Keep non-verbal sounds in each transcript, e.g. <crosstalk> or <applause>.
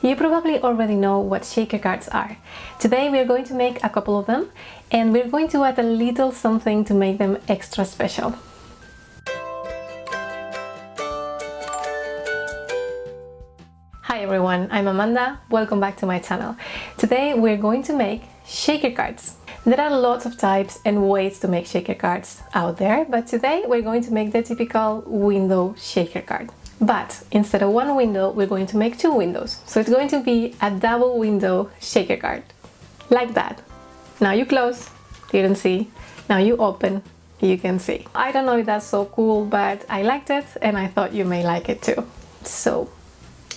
You probably already know what shaker cards are. Today we're going to make a couple of them and we're going to add a little something to make them extra special. Hi everyone, I'm Amanda, welcome back to my channel. Today we're going to make shaker cards. There are lots of types and ways to make shaker cards out there, but today we're going to make the typical window shaker card. But instead of one window, we're going to make two windows. So it's going to be a double window shaker card. Like that. Now you close, you can see. Now you open, you can see. I don't know if that's so cool, but I liked it and I thought you may like it too. So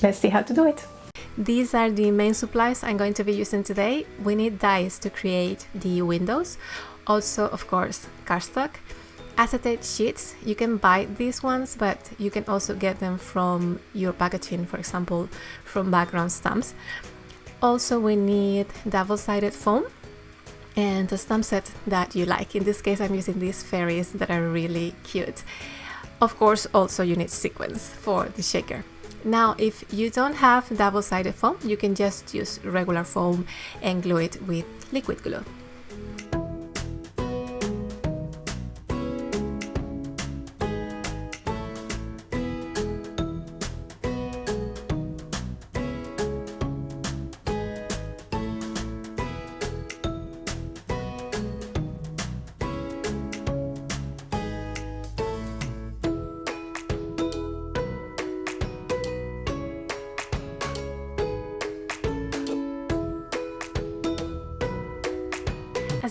let's see how to do it. These are the main supplies I'm going to be using today. We need dies to create the windows. Also, of course, cardstock acetate sheets. You can buy these ones but you can also get them from your packaging for example from background stamps. Also we need double-sided foam and a stamp set that you like. In this case i'm using these fairies that are really cute. Of course also you need sequins for the shaker. Now if you don't have double-sided foam you can just use regular foam and glue it with liquid glue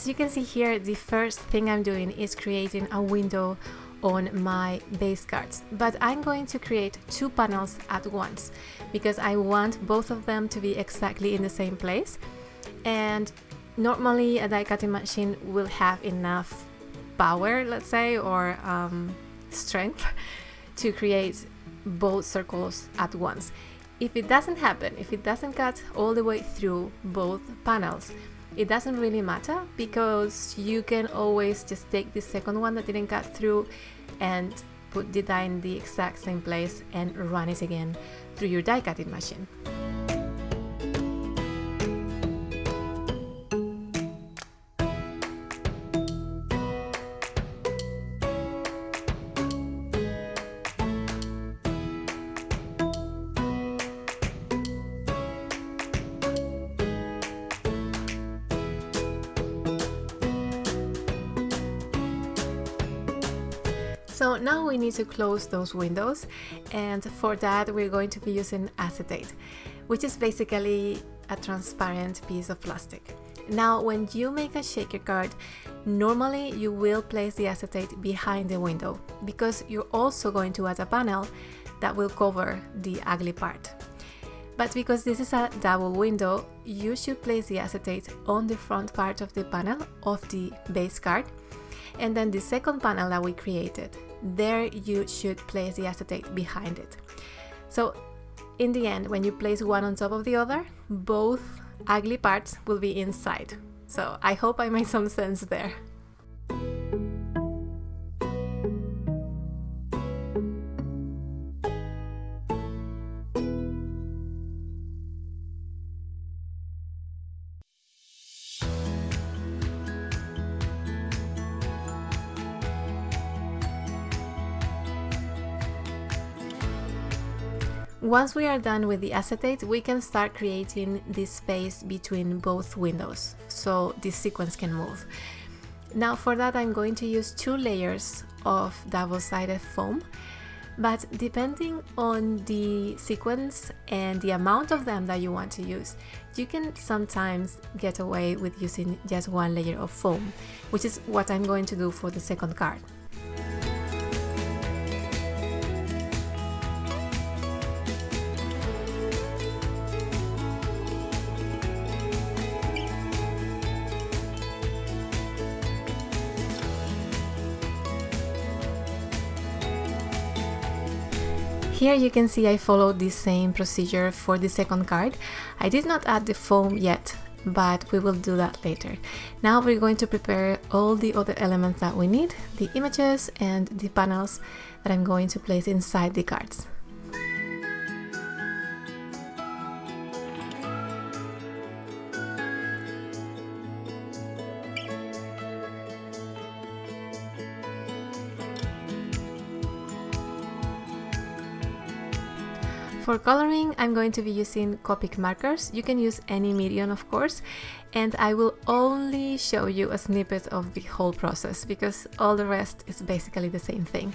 As you can see here, the first thing I'm doing is creating a window on my base cards. But I'm going to create two panels at once because I want both of them to be exactly in the same place. And normally a die cutting machine will have enough power let's say or um, strength <laughs> to create both circles at once. If it doesn't happen if it doesn't cut all the way through both panels it doesn't really matter because you can always just take the second one that didn't cut through and put the die in the exact same place and run it again through your die cutting machine. So now we need to close those windows and for that we're going to be using acetate, which is basically a transparent piece of plastic. Now when you make a shaker card, normally you will place the acetate behind the window because you're also going to add a panel that will cover the ugly part. But because this is a double window, you should place the acetate on the front part of the panel of the base card and then the second panel that we created there you should place the acetate behind it. So in the end, when you place one on top of the other, both ugly parts will be inside. So I hope I made some sense there. Once we are done with the acetate, we can start creating this space between both windows, so this sequins can move. Now for that I'm going to use two layers of double-sided foam, but depending on the sequins and the amount of them that you want to use, you can sometimes get away with using just one layer of foam, which is what I'm going to do for the second card. Here you can see I followed the same procedure for the second card. I did not add the foam yet, but we will do that later. Now we're going to prepare all the other elements that we need, the images and the panels that I'm going to place inside the cards. For coloring, I'm going to be using Copic markers. You can use any medium, of course, and I will only show you a snippet of the whole process because all the rest is basically the same thing.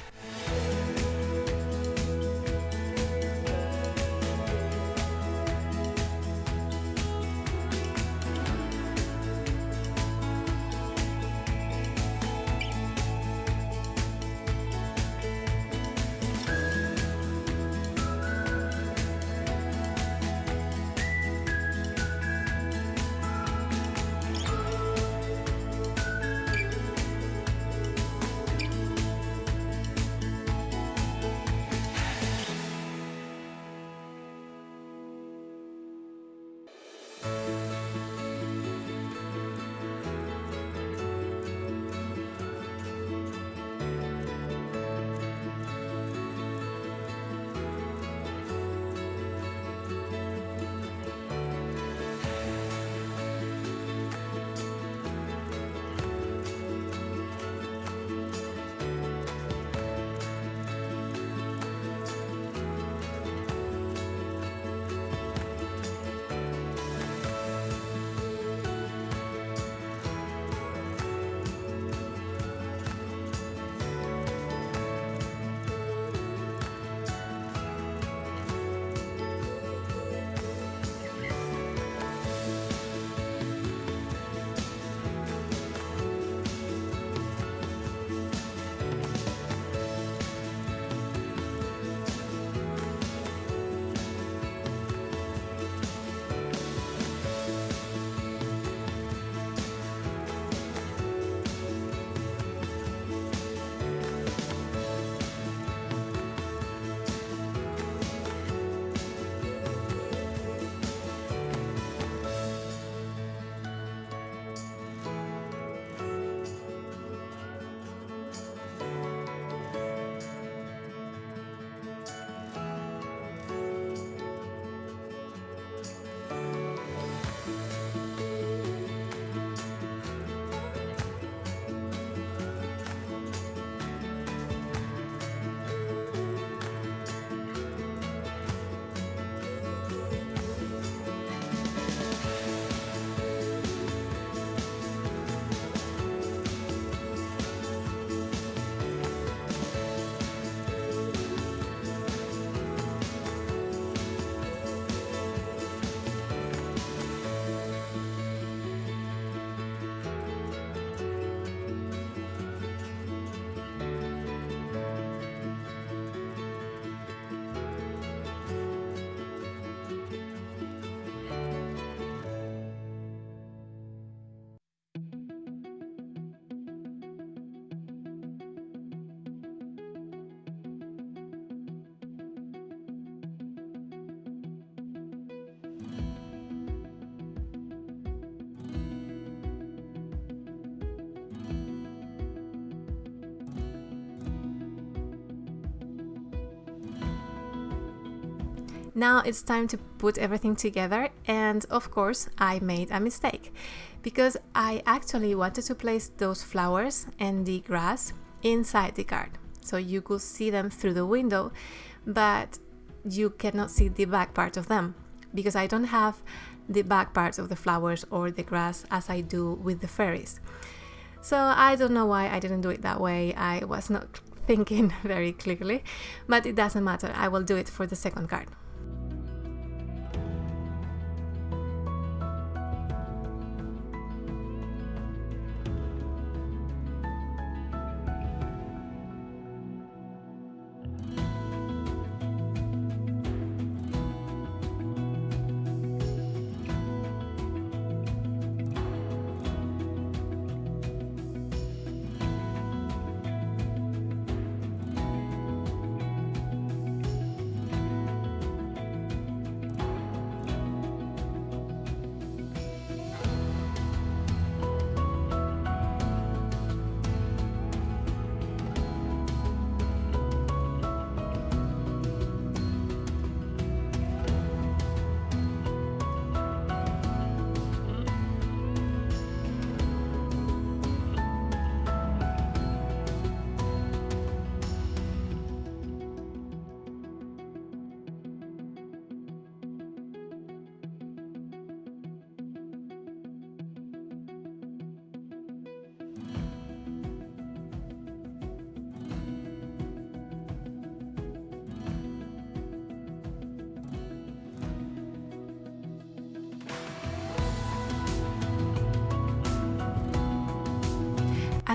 Now it's time to put everything together and of course I made a mistake because I actually wanted to place those flowers and the grass inside the card so you could see them through the window but you cannot see the back part of them because I don't have the back parts of the flowers or the grass as I do with the fairies. So I don't know why I didn't do it that way. I was not <laughs> thinking <laughs> very clearly, but it doesn't matter. I will do it for the second card.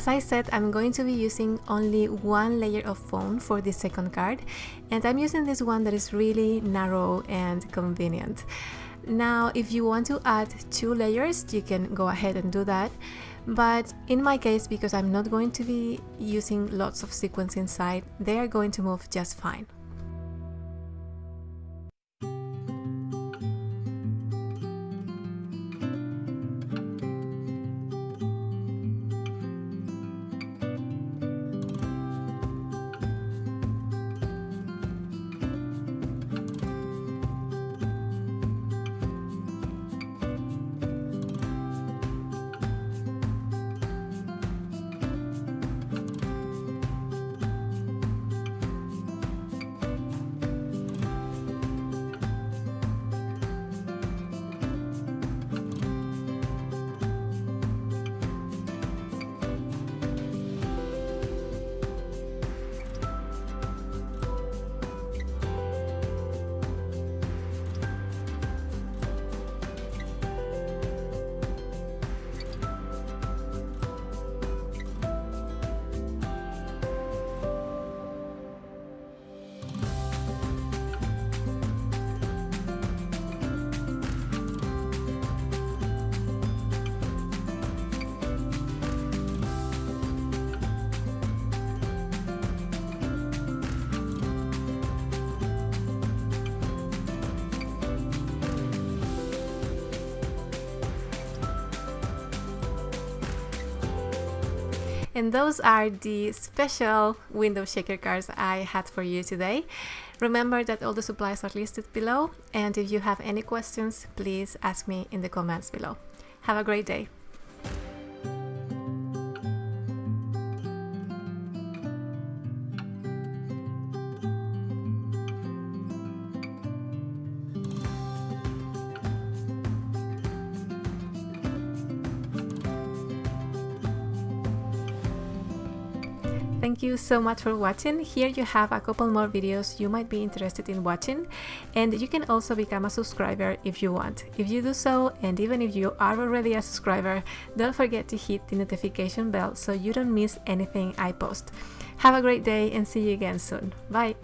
As I said, I'm going to be using only one layer of foam for the second card and I'm using this one that is really narrow and convenient. Now, if you want to add two layers, you can go ahead and do that. But in my case, because I'm not going to be using lots of sequins inside, they are going to move just fine. And those are the special window shaker cards I had for you today. Remember that all the supplies are listed below and if you have any questions, please ask me in the comments below. Have a great day! Thank you so much for watching. Here you have a couple more videos you might be interested in watching and you can also become a subscriber if you want. If you do so and even if you are already a subscriber, don't forget to hit the notification bell so you don't miss anything I post. Have a great day and see you again soon. Bye!